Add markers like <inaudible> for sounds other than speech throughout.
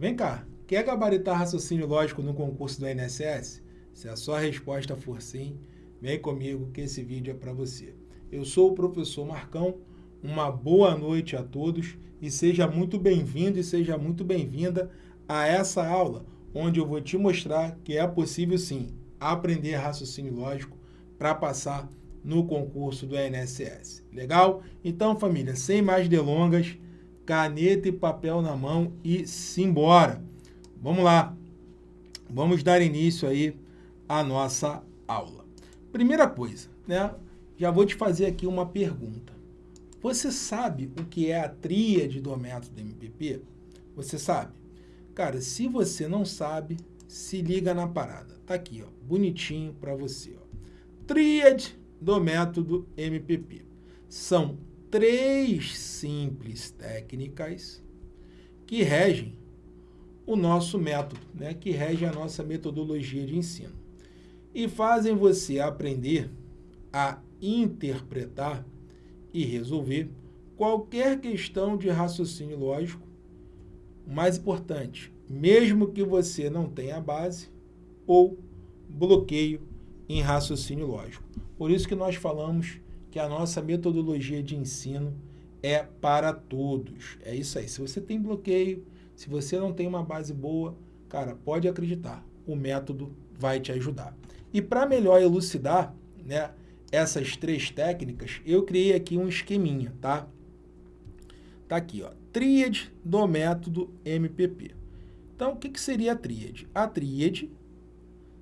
Vem cá, quer gabaritar raciocínio lógico no concurso do INSS? Se a sua resposta for sim, vem comigo que esse vídeo é para você. Eu sou o professor Marcão, uma boa noite a todos e seja muito bem-vindo e seja muito bem-vinda a essa aula, onde eu vou te mostrar que é possível sim aprender raciocínio lógico para passar no concurso do INSS. Legal? Então, família, sem mais delongas, caneta e papel na mão e simbora. Vamos lá. Vamos dar início aí à nossa aula. Primeira coisa, né? Já vou te fazer aqui uma pergunta. Você sabe o que é a tríade do método MPP? Você sabe? Cara, se você não sabe, se liga na parada. Tá aqui, ó, bonitinho para você, ó. Tríade do método MPP. São três simples técnicas que regem o nosso método, né, que rege a nossa metodologia de ensino. E fazem você aprender a interpretar e resolver qualquer questão de raciocínio lógico. O mais importante, mesmo que você não tenha base ou bloqueio em raciocínio lógico. Por isso que nós falamos que a nossa metodologia de ensino é para todos. É isso aí. Se você tem bloqueio, se você não tem uma base boa, cara, pode acreditar, o método vai te ajudar. E para melhor elucidar né, essas três técnicas, eu criei aqui um esqueminha, tá? Tá aqui, ó, tríade do método MPP. Então, o que, que seria a tríade? A tríade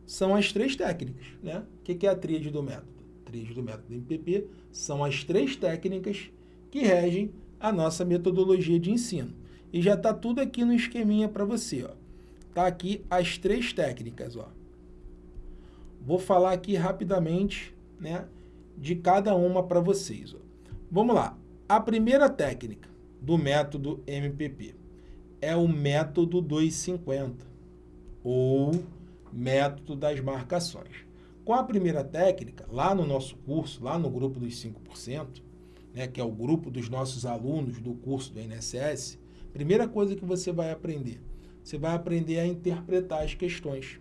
são as três técnicas. Né? O que é a tríade do método? Tríade do método MPP são as três técnicas que regem a nossa metodologia de ensino. E já está tudo aqui no esqueminha para você. Está aqui as três técnicas. Ó. Vou falar aqui rapidamente né, de cada uma para vocês. Ó. Vamos lá. A primeira técnica do método MPP é o método 250, ou método das marcações. Com a primeira técnica, lá no nosso curso, lá no grupo dos 5%, né, que é o grupo dos nossos alunos do curso do INSS, primeira coisa que você vai aprender, você vai aprender a interpretar as questões.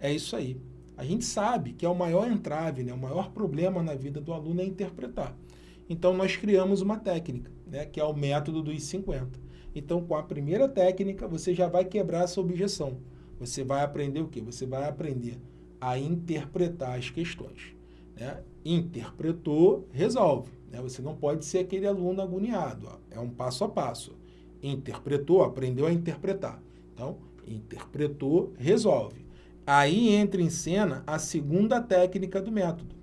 É isso aí. A gente sabe que é o maior entrave, né, o maior problema na vida do aluno é interpretar. Então, nós criamos uma técnica, né, que é o método dos 50. Então, com a primeira técnica, você já vai quebrar essa objeção. Você vai aprender o quê? Você vai aprender a interpretar as questões. Né? Interpretou, resolve. Né? Você não pode ser aquele aluno agoniado. Ó. É um passo a passo. Interpretou, aprendeu a interpretar. Então, interpretou, resolve. Aí entra em cena a segunda técnica do método,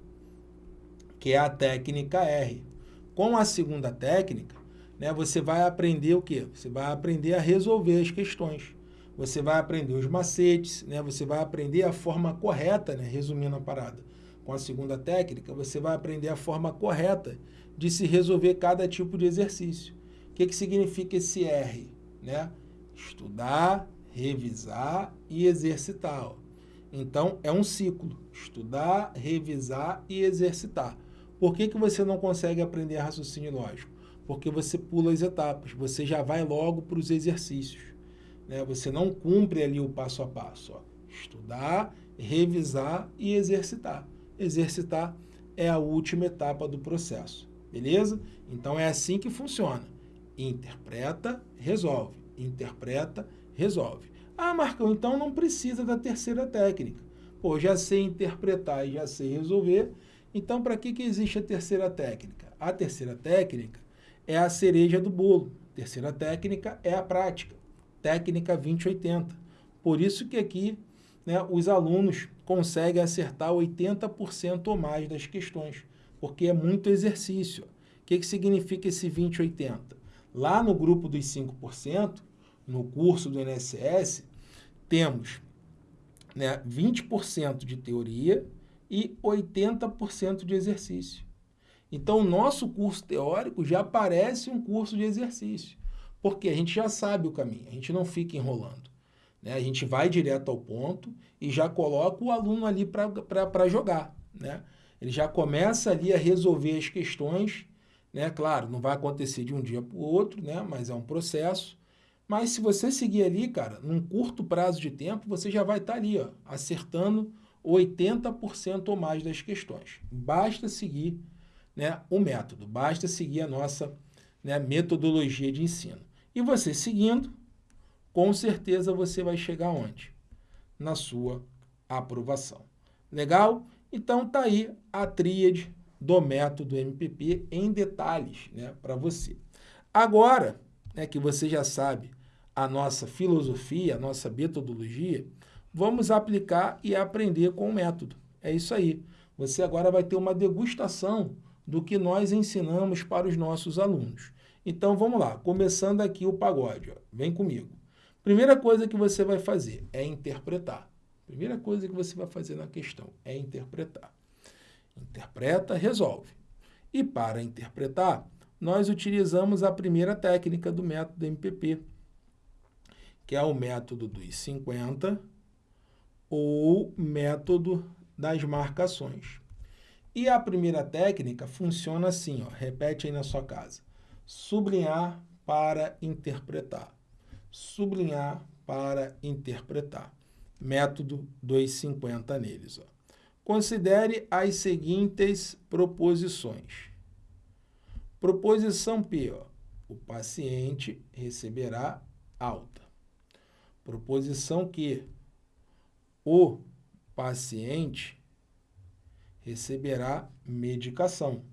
que é a técnica R. Com a segunda técnica, né, você vai aprender o quê? Você vai aprender a resolver as questões você vai aprender os macetes, né? você vai aprender a forma correta, né? resumindo a parada. Com a segunda técnica, você vai aprender a forma correta de se resolver cada tipo de exercício. O que, que significa esse R? Né? Estudar, revisar e exercitar. Ó. Então, é um ciclo. Estudar, revisar e exercitar. Por que, que você não consegue aprender raciocínio lógico? Porque você pula as etapas, você já vai logo para os exercícios né? Você não cumpre ali o passo a passo. Ó. Estudar, revisar e exercitar. Exercitar é a última etapa do processo, beleza? Então é assim que funciona. Interpreta, resolve. Interpreta, resolve. Ah, Marcão, então não precisa da terceira técnica. Pô, já sei interpretar e já sei resolver. Então, para que, que existe a terceira técnica? A terceira técnica é a cereja do bolo. Terceira técnica é a prática técnica 2080. Por isso que aqui né, os alunos conseguem acertar 80% ou mais das questões, porque é muito exercício. O que, que significa esse 2080? Lá no grupo dos 5%, no curso do INSS, temos né, 20% de teoria e 80% de exercício. Então, o nosso curso teórico já parece um curso de exercício porque a gente já sabe o caminho, a gente não fica enrolando. Né? A gente vai direto ao ponto e já coloca o aluno ali para jogar. Né? Ele já começa ali a resolver as questões, né? claro, não vai acontecer de um dia para o outro, né? mas é um processo, Mas se você seguir ali, cara, num curto prazo de tempo, você já vai estar tá ali, ó, acertando 80% ou mais das questões. Basta seguir né, o método, basta seguir a nossa né, metodologia de ensino. E você seguindo, com certeza você vai chegar onde? Na sua aprovação. Legal? Então tá aí a tríade do método MPP em detalhes né, para você. Agora né, que você já sabe a nossa filosofia, a nossa metodologia, vamos aplicar e aprender com o método. É isso aí. Você agora vai ter uma degustação do que nós ensinamos para os nossos alunos. Então vamos lá, começando aqui o pagode, ó. vem comigo. Primeira coisa que você vai fazer é interpretar. Primeira coisa que você vai fazer na questão é interpretar. Interpreta, resolve. E para interpretar, nós utilizamos a primeira técnica do método MPP, que é o método dos 50 ou método das marcações. E a primeira técnica funciona assim, ó, repete aí na sua casa. Sublinhar para interpretar. Sublinhar para interpretar método 250 neles. Ó. Considere as seguintes proposições. Proposição P, ó, o paciente receberá alta. Proposição Q, o paciente receberá medicação.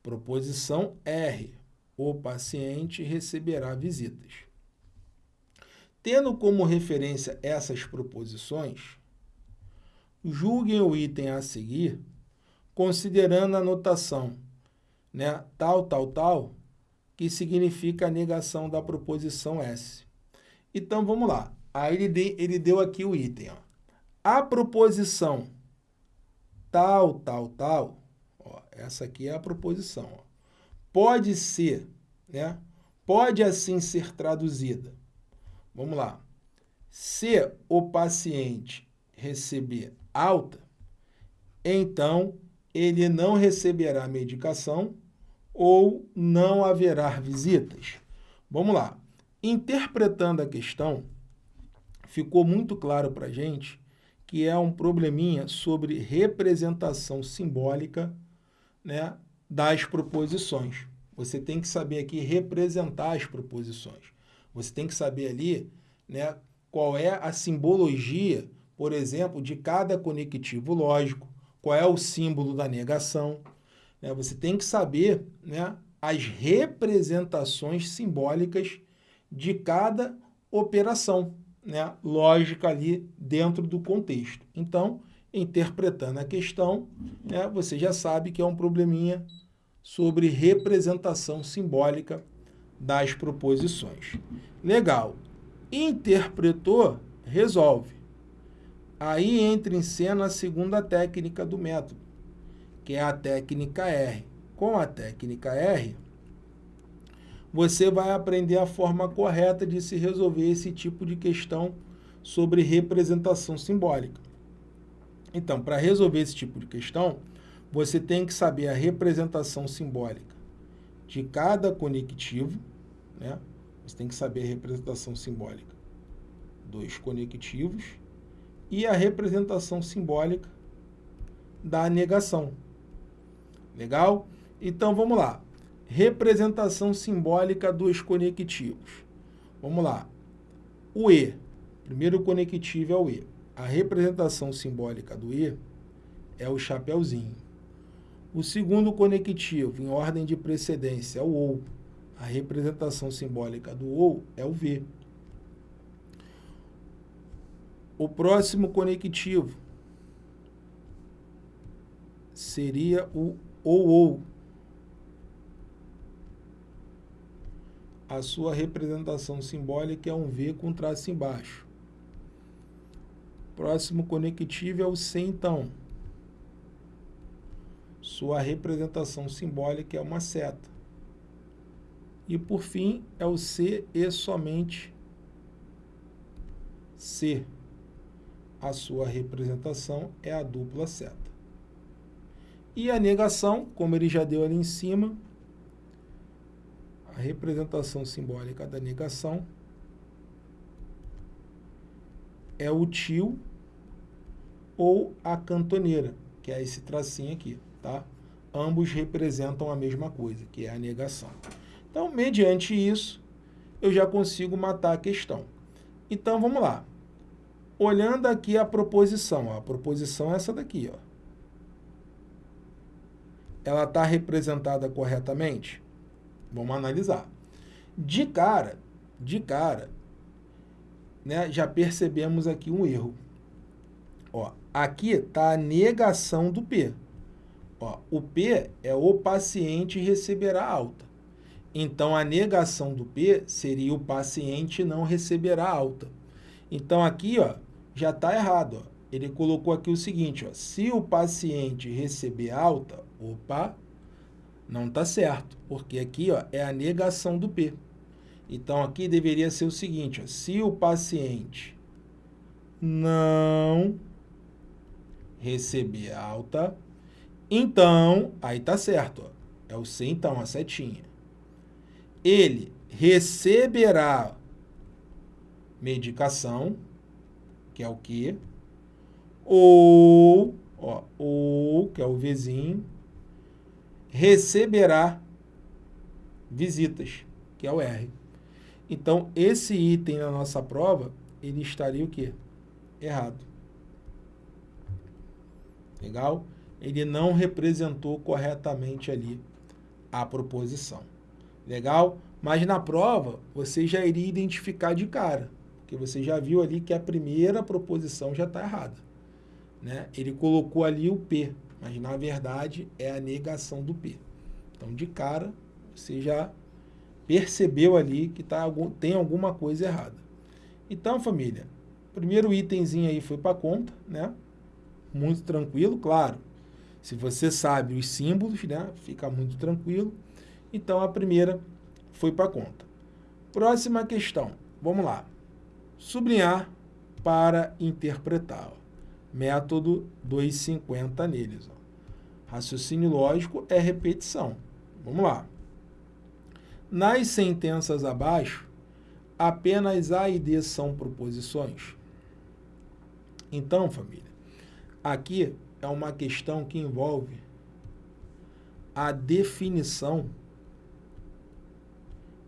Proposição R, o paciente receberá visitas. Tendo como referência essas proposições, julguem o item a seguir, considerando a notação né, tal, tal, tal, que significa a negação da proposição S. Então, vamos lá. Aí ele, de, ele deu aqui o item. Ó. A proposição tal, tal, tal, ó, essa aqui é a proposição, ó, pode ser, né, pode assim ser traduzida Vamos lá. Se o paciente receber alta, então ele não receberá medicação ou não haverá visitas. Vamos lá. Interpretando a questão, ficou muito claro para a gente que é um probleminha sobre representação simbólica né, das proposições. Você tem que saber aqui representar as proposições. Você tem que saber ali né, qual é a simbologia, por exemplo, de cada conectivo lógico, qual é o símbolo da negação. Né? Você tem que saber né, as representações simbólicas de cada operação né, lógica ali dentro do contexto. Então, interpretando a questão, né, você já sabe que é um probleminha sobre representação simbólica das proposições. Legal. Interpretou, resolve. Aí entra em cena a segunda técnica do método, que é a técnica R. Com a técnica R, você vai aprender a forma correta de se resolver esse tipo de questão sobre representação simbólica. Então, para resolver esse tipo de questão, você tem que saber a representação simbólica de cada conectivo, né? Você tem que saber a representação simbólica dos conectivos e a representação simbólica da negação. Legal? Então, vamos lá. Representação simbólica dos conectivos. Vamos lá. O E. Primeiro conectivo é o E. A representação simbólica do E é o chapeuzinho. O segundo conectivo, em ordem de precedência, é o OU. A representação simbólica do OU é o V. O próximo conectivo seria o OU. A sua representação simbólica é um V com traço embaixo. Próximo conectivo é o C, então. Sua representação simbólica é uma seta. E por fim é o C e somente C. A sua representação é a dupla seta. E a negação, como ele já deu ali em cima, a representação simbólica da negação é o tio ou a cantoneira, que é esse tracinho aqui, tá? Ambos representam a mesma coisa, que é a negação. Então, mediante isso, eu já consigo matar a questão. Então, vamos lá. Olhando aqui a proposição, ó, a proposição é essa daqui, ó. Ela está representada corretamente? Vamos analisar. De cara, de cara, né, já percebemos aqui um erro. Ó, aqui está a negação do P. Ó, o P é o paciente receberá alta. Então, a negação do P seria o paciente não receberá alta. Então, aqui ó, já está errado. Ó. Ele colocou aqui o seguinte, ó, se o paciente receber alta, opa, não está certo, porque aqui ó, é a negação do P. Então, aqui deveria ser o seguinte, ó, se o paciente não receber alta, então, aí tá certo, ó, é o C então, a setinha. Ele receberá medicação, que é o que? Ou, ó, ou, que é o vizinho, receberá visitas, que é o R. Então, esse item na nossa prova, ele estaria o quê? Errado. Legal? Ele não representou corretamente ali a proposição. Legal? Mas na prova, você já iria identificar de cara, porque você já viu ali que a primeira proposição já está errada. Né? Ele colocou ali o P, mas na verdade é a negação do P. Então, de cara, você já percebeu ali que tá, tem alguma coisa errada. Então, família, primeiro itemzinho aí foi para conta, né? Muito tranquilo, claro. Se você sabe os símbolos, né? Fica muito tranquilo. Então, a primeira foi para conta. Próxima questão. Vamos lá. Sublinhar para interpretar. Ó. Método 250 neles. Ó. Raciocínio lógico é repetição. Vamos lá. Nas sentenças abaixo, apenas A e D são proposições. Então, família, aqui é uma questão que envolve a definição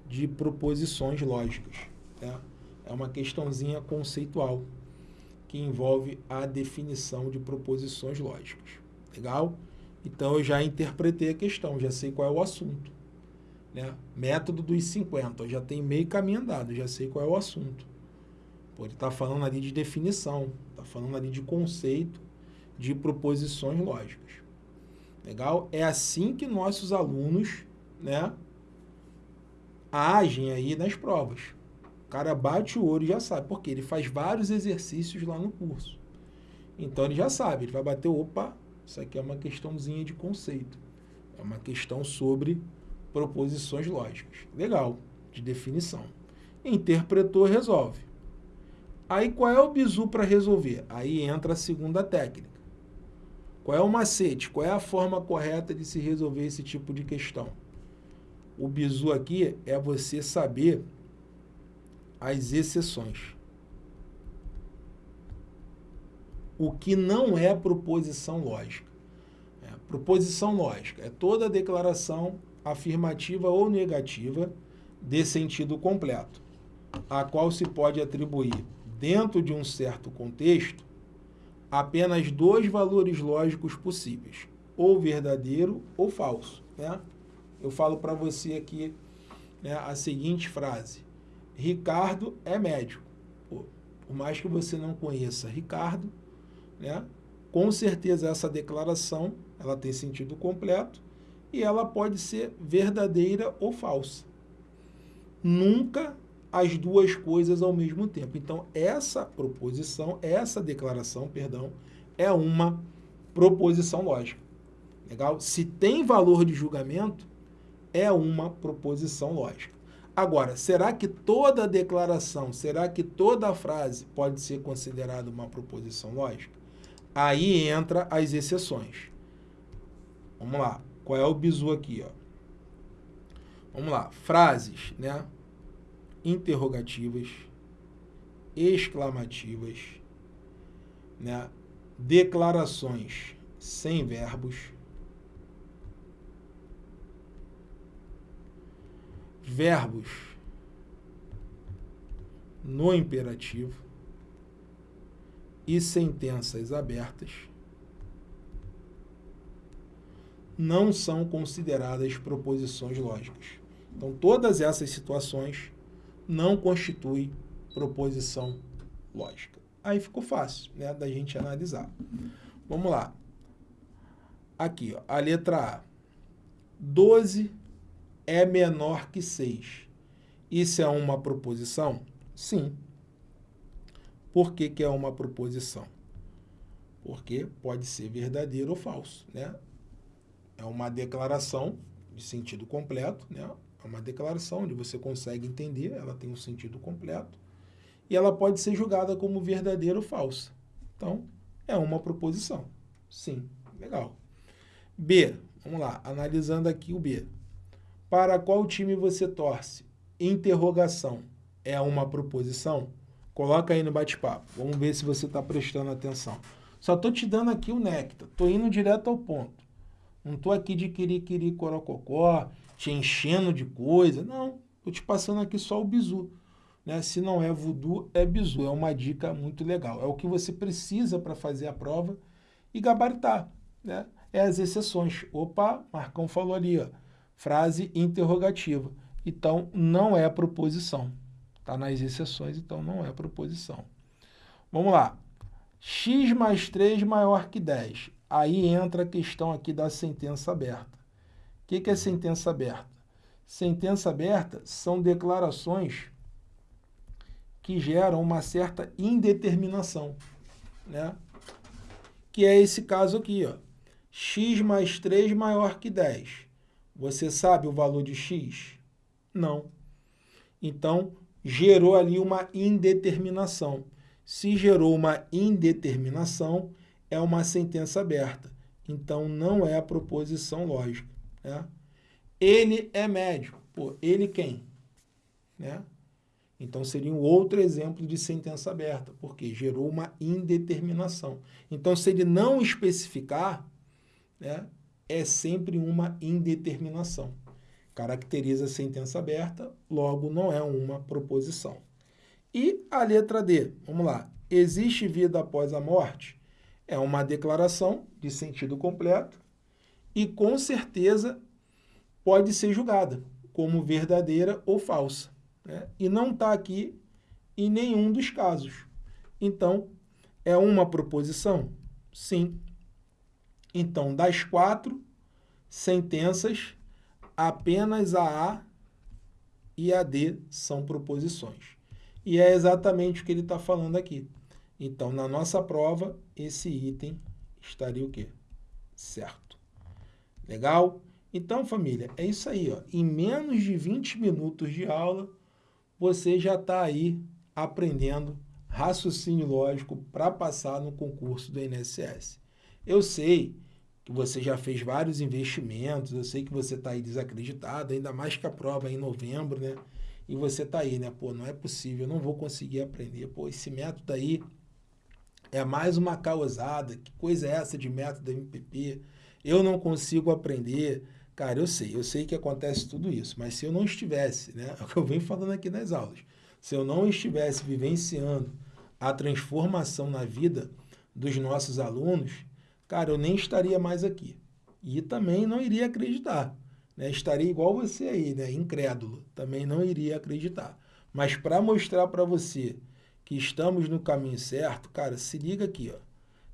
de proposições lógicas. Né? É uma questãozinha conceitual que envolve a definição de proposições lógicas. Legal? Então, eu já interpretei a questão, já sei qual é o assunto. Né? Método dos 50, eu já tem meio caminho andado, já sei qual é o assunto. Pô, ele está falando ali de definição, está falando ali de conceito, de proposições lógicas. Legal? É assim que nossos alunos né, agem aí nas provas. O cara bate o olho e já sabe, porque ele faz vários exercícios lá no curso. Então ele já sabe, ele vai bater, opa, isso aqui é uma questãozinha de conceito. É uma questão sobre proposições lógicas. Legal, de definição. Interpretou, resolve. Aí qual é o bizu para resolver? Aí entra a segunda técnica. Qual é o macete? Qual é a forma correta de se resolver esse tipo de questão? O bizu aqui é você saber as exceções. O que não é proposição lógica. É, proposição lógica é toda declaração afirmativa ou negativa de sentido completo, a qual se pode atribuir, dentro de um certo contexto, apenas dois valores lógicos possíveis, ou verdadeiro ou falso. Né? Eu falo para você aqui né, a seguinte frase, Ricardo é médico. Pô, por mais que você não conheça Ricardo, né, com certeza essa declaração ela tem sentido completo e ela pode ser verdadeira ou falsa. Nunca as duas coisas ao mesmo tempo. Então, essa proposição, essa declaração, perdão, é uma proposição lógica. Legal? Se tem valor de julgamento, é uma proposição lógica. Agora, será que toda declaração, será que toda frase pode ser considerada uma proposição lógica? Aí entra as exceções. Vamos lá. Qual é o bizu aqui? Ó? Vamos lá. Frases, né? Interrogativas, exclamativas, né? declarações sem verbos, verbos no imperativo e sentenças abertas não são consideradas proposições lógicas. Então, todas essas situações não constituem proposição lógica. Aí ficou fácil né, da gente analisar. Vamos lá. Aqui, ó, a letra A. 12 é menor que 6. Isso é uma proposição? Sim. Por que, que é uma proposição? Porque pode ser verdadeiro ou falso. Né? É uma declaração de sentido completo, né? É uma declaração onde você consegue entender, ela tem um sentido completo, e ela pode ser julgada como verdadeira ou falsa. Então, é uma proposição. Sim, legal. B, vamos lá, analisando aqui o B. Para qual time você torce? Interrogação. É uma proposição? Coloca aí no bate-papo. Vamos ver se você está prestando atenção. Só estou te dando aqui o néctar. Estou indo direto ao ponto. Não estou aqui de querer corococó, te enchendo de coisa. Não, estou te passando aqui só o bizu. Né? Se não é voodoo, é bizu. É uma dica muito legal. É o que você precisa para fazer a prova e gabaritar. Né? É as exceções. Opa, Marcão falou ali, ó, frase interrogativa. Então, não é proposição. Está nas exceções, então não é proposição. Vamos lá. x mais 3 maior que 10. Aí entra a questão aqui da sentença aberta. O que, que é sentença aberta? Sentença aberta são declarações que geram uma certa indeterminação, né? Que é esse caso aqui, ó. x mais 3 maior que 10. Você sabe o valor de x? Não. Então, gerou ali uma indeterminação. Se gerou uma indeterminação, é uma sentença aberta. Então, não é a proposição lógica. Né? Ele é médico. Pô, ele quem? Né? Então, seria um outro exemplo de sentença aberta, porque gerou uma indeterminação. Então, se ele não especificar, né, é sempre uma indeterminação. Caracteriza a sentença aberta, logo não é uma proposição. E a letra D, vamos lá. Existe vida após a morte? É uma declaração de sentido completo e, com certeza, pode ser julgada como verdadeira ou falsa. Né? E não está aqui em nenhum dos casos. Então, é uma proposição? Sim. Então, das quatro sentenças, apenas a A e a D são proposições. E é exatamente o que ele está falando aqui. Então, na nossa prova, esse item estaria o quê? Certo. Legal? Então, família, é isso aí. Ó. Em menos de 20 minutos de aula, você já está aí aprendendo raciocínio lógico para passar no concurso do INSS. Eu sei que você já fez vários investimentos, eu sei que você está aí desacreditado, ainda mais que a prova é em novembro, né? E você está aí, né? Pô, não é possível, eu não vou conseguir aprender. Pô, esse método aí é mais uma causada. Que coisa é essa de método MPP? Eu não consigo aprender. Cara, eu sei, eu sei que acontece tudo isso, mas se eu não estivesse, né, <laughs> é o que eu venho falando aqui nas aulas, se eu não estivesse vivenciando a transformação na vida dos nossos alunos, cara, eu nem estaria mais aqui. E também não iria acreditar. Né? Estaria igual você aí, né? incrédulo. Também não iria acreditar. Mas para mostrar para você que estamos no caminho certo, cara, se liga aqui, ó,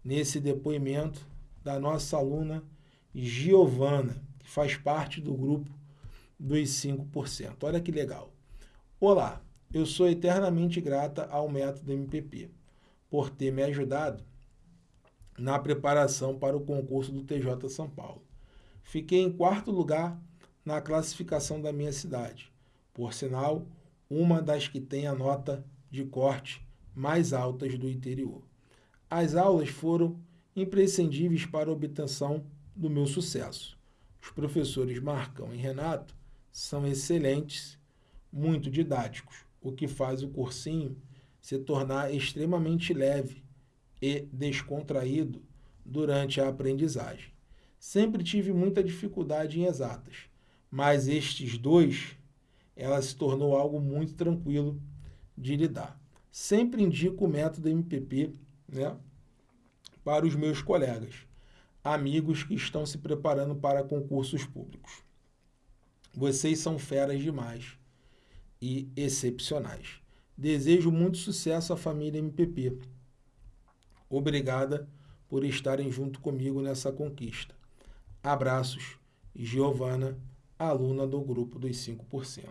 nesse depoimento da nossa aluna Giovana, que faz parte do grupo dos 5%. Olha que legal. Olá, eu sou eternamente grata ao método MPP por ter me ajudado na preparação para o concurso do TJ São Paulo. Fiquei em quarto lugar na classificação da minha cidade. Por sinal, uma das que tem a nota de corte mais altas do interior. As aulas foram imprescindíveis para a obtenção do meu sucesso. Os professores Marcão e Renato são excelentes, muito didáticos, o que faz o cursinho se tornar extremamente leve e descontraído durante a aprendizagem. Sempre tive muita dificuldade em exatas, mas estes dois, ela se tornou algo muito tranquilo de lidar. Sempre indico o método MPP né, para os meus colegas, amigos que estão se preparando para concursos públicos. Vocês são feras demais e excepcionais. Desejo muito sucesso à família MPP. Obrigada por estarem junto comigo nessa conquista. Abraços, Giovana, aluna do grupo dos 5%.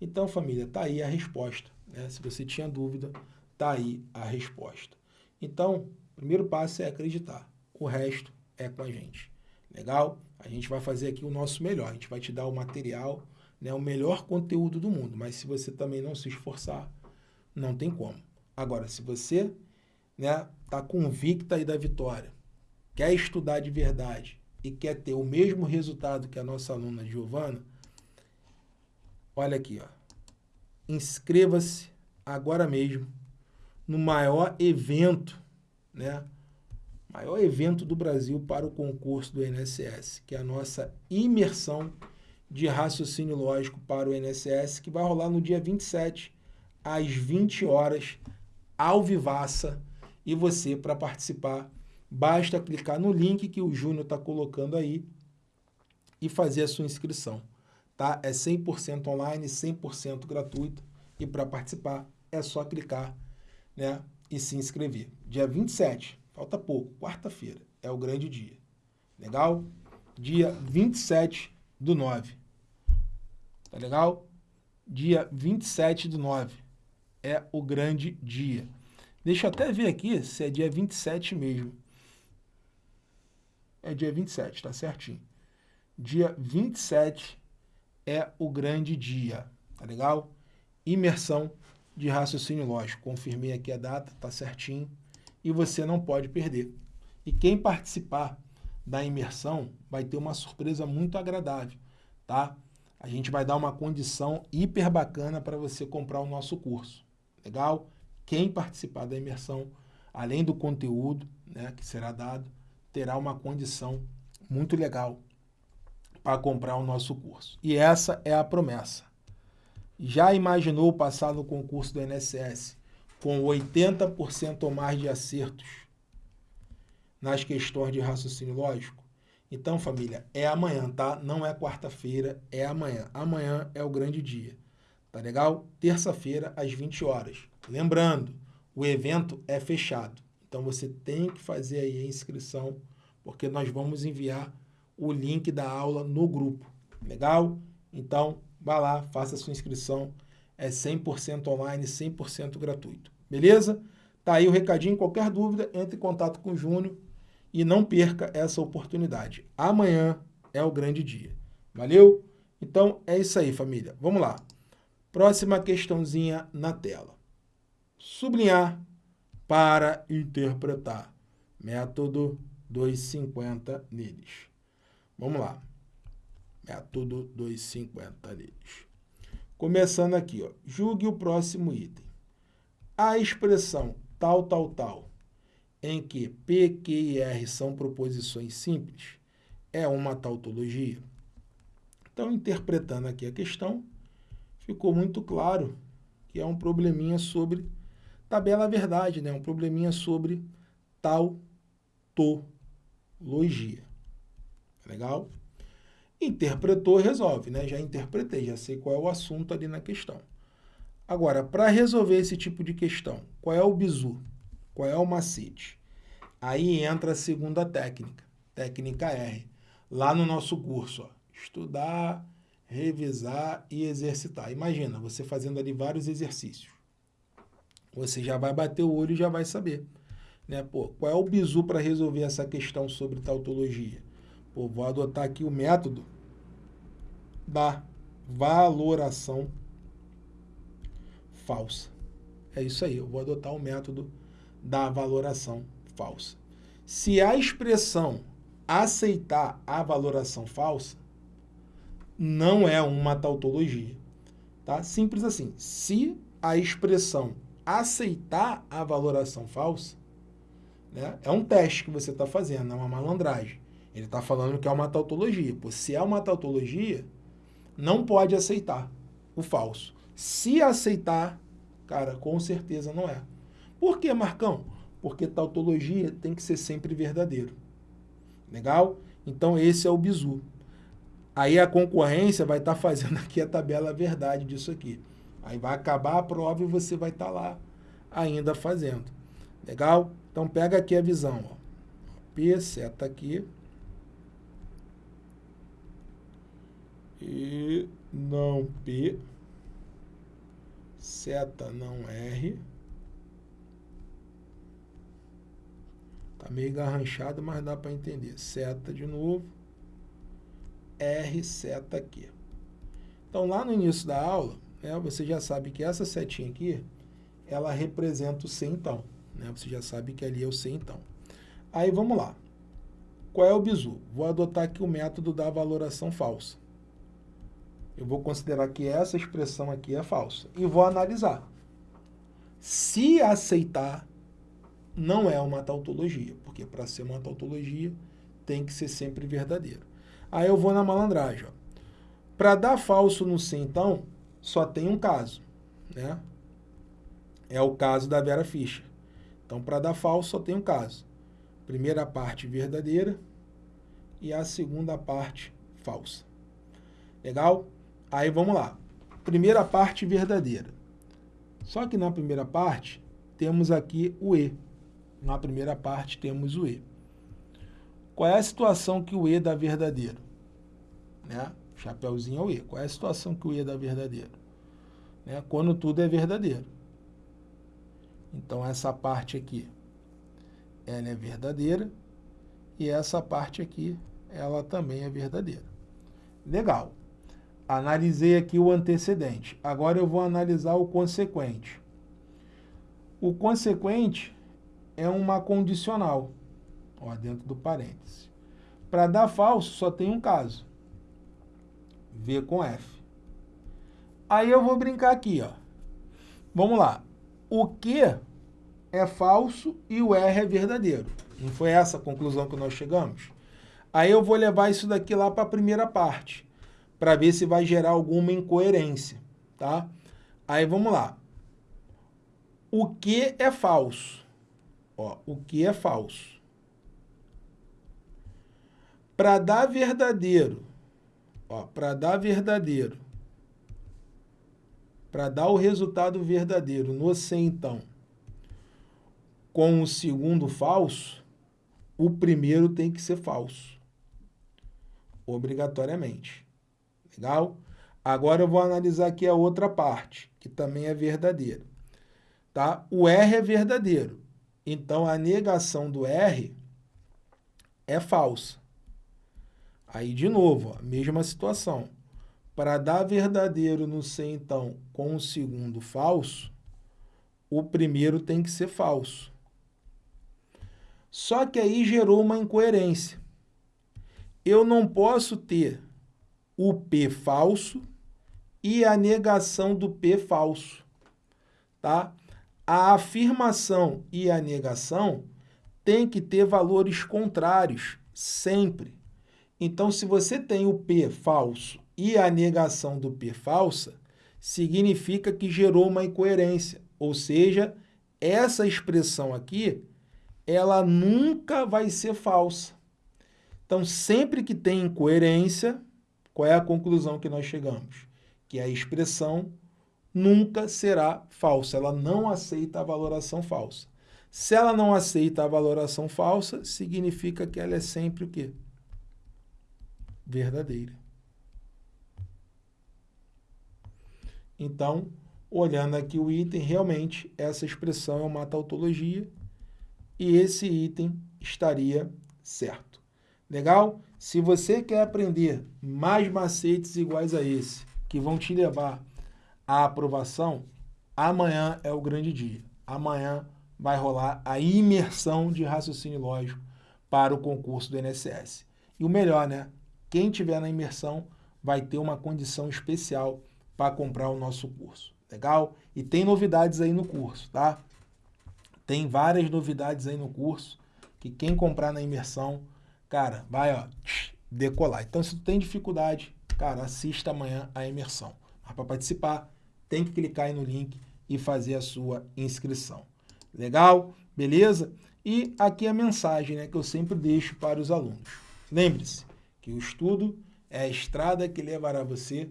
Então, família, tá aí a resposta. Né? Se você tinha dúvida, tá aí a resposta. Então, o primeiro passo é acreditar. O resto é com a gente. Legal? A gente vai fazer aqui o nosso melhor. A gente vai te dar o material, né, o melhor conteúdo do mundo. Mas se você também não se esforçar, não tem como. Agora, se você né, tá convicta aí da vitória, quer estudar de verdade e quer ter o mesmo resultado que a nossa aluna Giovana, olha aqui, ó. Inscreva-se agora mesmo no maior evento, né? Maior evento do Brasil para o concurso do INSS, que é a nossa imersão de raciocínio lógico para o INSS, que vai rolar no dia 27, às 20 horas, ao Vivaça, e você, para participar, basta clicar no link que o Júnior está colocando aí e fazer a sua inscrição. Tá? É 100% online, 100% gratuito. E para participar, é só clicar né, e se inscrever. Dia 27, falta pouco, quarta-feira, é o grande dia. Legal? Dia 27 do 9. Tá legal? Dia 27 do 9 é o grande dia. Deixa eu até ver aqui se é dia 27 mesmo. É dia 27, tá certinho. Dia 27 é o grande dia, tá legal? Imersão de raciocínio lógico. Confirmei aqui a data, tá certinho. E você não pode perder. E quem participar da imersão vai ter uma surpresa muito agradável, tá? A gente vai dar uma condição hiper bacana para você comprar o nosso curso. Legal? quem participar da imersão, além do conteúdo né, que será dado, terá uma condição muito legal para comprar o nosso curso. E essa é a promessa. Já imaginou passar no concurso do INSS com 80% ou mais de acertos nas questões de raciocínio lógico? Então, família, é amanhã, tá? Não é quarta-feira, é amanhã. Amanhã é o grande dia. Tá legal? Terça-feira, às 20 horas. Lembrando, o evento é fechado. Então você tem que fazer aí a inscrição, porque nós vamos enviar o link da aula no grupo. Legal? Então, vá lá, faça a sua inscrição. É 100% online, 100% gratuito. Beleza? Tá aí o recadinho. Qualquer dúvida, entre em contato com o Júnior e não perca essa oportunidade. Amanhã é o grande dia. Valeu? Então, é isso aí, família. Vamos lá. Próxima questãozinha na tela sublinhar para interpretar. Método 250 neles. Vamos lá. Método 250 neles. Começando aqui, ó. julgue o próximo item. A expressão tal, tal, tal, em que P, Q e R são proposições simples, é uma tautologia? Então, interpretando aqui a questão, ficou muito claro que é um probleminha sobre tabela verdade, né? um probleminha sobre tautologia. Legal? Interpretou, resolve, né? Já interpretei, já sei qual é o assunto ali na questão. Agora, para resolver esse tipo de questão, qual é o bizu? Qual é o macete? Aí entra a segunda técnica, técnica R. Lá no nosso curso, ó, estudar, revisar e exercitar. Imagina, você fazendo ali vários exercícios você já vai bater o olho e já vai saber. Né? Pô, qual é o bizu para resolver essa questão sobre tautologia? Pô, vou adotar aqui o método da valoração falsa. É isso aí, eu vou adotar o método da valoração falsa. Se a expressão aceitar a valoração falsa, não é uma tautologia. Tá? Simples assim. Se a expressão aceitar a valoração falsa, né, é um teste que você está fazendo, é uma malandragem. Ele está falando que é uma tautologia. Pô, se é uma tautologia, não pode aceitar o falso. Se aceitar, cara, com certeza não é. Por que, Marcão? Porque tautologia tem que ser sempre verdadeiro. Legal? Então esse é o bizu. Aí a concorrência vai estar tá fazendo aqui a tabela verdade disso aqui. Aí vai acabar a prova e você vai estar tá lá ainda fazendo. Legal? Então pega aqui a visão. Ó. P seta aqui. E não P. Seta não R. Tá meio garranchado, mas dá para entender. Seta de novo. R seta aqui. Então, lá no início da aula, né, você já sabe que essa setinha aqui, ela representa o centão. Né? Você já sabe que ali é o centão. Aí, vamos lá. Qual é o bizu? Vou adotar aqui o método da valoração falsa. Eu vou considerar que essa expressão aqui é falsa. E vou analisar. Se aceitar, não é uma tautologia, porque para ser uma tautologia tem que ser sempre verdadeiro. Aí eu vou na malandragem. Para dar falso no sim, então, só tem um caso. Né? É o caso da Vera Fischer. Então, para dar falso, só tem um caso. Primeira parte verdadeira e a segunda parte falsa. Legal? Aí vamos lá. Primeira parte verdadeira. Só que na primeira parte, temos aqui o E. Na primeira parte, temos o E. Qual é a situação que o E dá verdadeiro? Né? Chapeuzinho é o E. Qual é a situação que o E dá verdadeiro? Né? Quando tudo é verdadeiro. Então, essa parte aqui, ela é verdadeira. E essa parte aqui, ela também é verdadeira. Legal. Analisei aqui o antecedente. Agora eu vou analisar o consequente. O consequente é uma condicional ó, dentro do parêntese. Para dar falso, só tem um caso. V com F. Aí eu vou brincar aqui, ó. Vamos lá. O Q é falso e o R é verdadeiro. Não foi essa a conclusão que nós chegamos? Aí eu vou levar isso daqui lá para a primeira parte, para ver se vai gerar alguma incoerência, tá? Aí vamos lá. O que é falso? Ó, o que é falso? Para dar verdadeiro, ó, para dar verdadeiro, para dar o resultado verdadeiro no C, então, com o segundo falso, o primeiro tem que ser falso. Obrigatoriamente. Legal? Agora eu vou analisar aqui a outra parte, que também é verdadeira. Tá? O R é verdadeiro. Então, a negação do R é falsa. Aí, de novo, a mesma situação. Para dar verdadeiro no C, então, com o segundo falso, o primeiro tem que ser falso. Só que aí gerou uma incoerência. Eu não posso ter o P falso e a negação do P falso. Tá? A afirmação e a negação têm que ter valores contrários, sempre. Então, se você tem o P falso e a negação do P falsa, significa que gerou uma incoerência. Ou seja, essa expressão aqui, ela nunca vai ser falsa. Então, sempre que tem incoerência, qual é a conclusão que nós chegamos? Que a expressão nunca será falsa, ela não aceita a valoração falsa. Se ela não aceita a valoração falsa, significa que ela é sempre o quê? verdadeira. Então, olhando aqui o item, realmente essa expressão é uma tautologia e esse item estaria certo. Legal? Se você quer aprender mais macetes iguais a esse, que vão te levar à aprovação, amanhã é o grande dia. Amanhã vai rolar a imersão de raciocínio lógico para o concurso do INSS. E o melhor, né? Quem tiver na imersão vai ter uma condição especial para comprar o nosso curso. Legal? E tem novidades aí no curso, tá? Tem várias novidades aí no curso que quem comprar na imersão, cara, vai ó, decolar. Então, se tu tem dificuldade, cara, assista amanhã a imersão. Mas para participar, tem que clicar aí no link e fazer a sua inscrição. Legal? Beleza? E aqui a mensagem né, que eu sempre deixo para os alunos. Lembre-se que o estudo é a estrada que levará você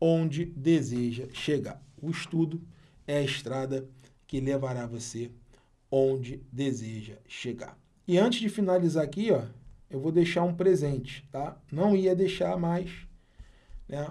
onde deseja chegar. O estudo é a estrada que levará você onde deseja chegar. E antes de finalizar aqui, ó, eu vou deixar um presente, tá? Não ia deixar mais, né?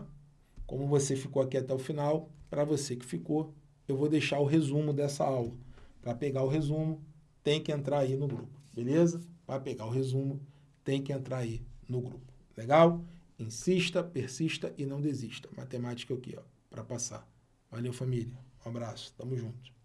Como você ficou aqui até o final, para você que ficou, eu vou deixar o resumo dessa aula. Para pegar o resumo, tem que entrar aí no grupo, beleza? Para pegar o resumo, tem que entrar aí no grupo. Legal? Insista, persista e não desista. Matemática aqui, ó, para passar. Valeu, família. Um abraço. Tamo junto.